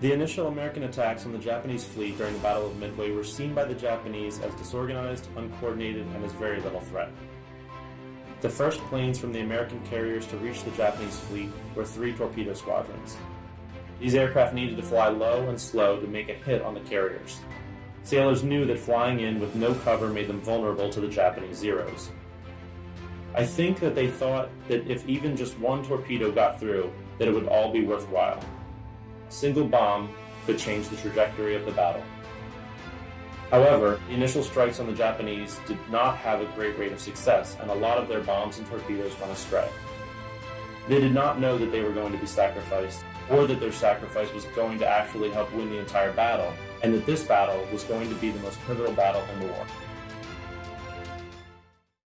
The initial American attacks on the Japanese fleet during the Battle of Midway were seen by the Japanese as disorganized, uncoordinated, and as very little threat. The first planes from the American carriers to reach the Japanese fleet were three torpedo squadrons. These aircraft needed to fly low and slow to make a hit on the carriers. Sailors knew that flying in with no cover made them vulnerable to the Japanese Zeros. I think that they thought that if even just one torpedo got through, that it would all be worthwhile. Single bomb could change the trajectory of the battle. However, the initial strikes on the Japanese did not have a great rate of success, and a lot of their bombs and torpedoes went astray. They did not know that they were going to be sacrificed, or that their sacrifice was going to actually help win the entire battle, and that this battle was going to be the most pivotal battle in the war.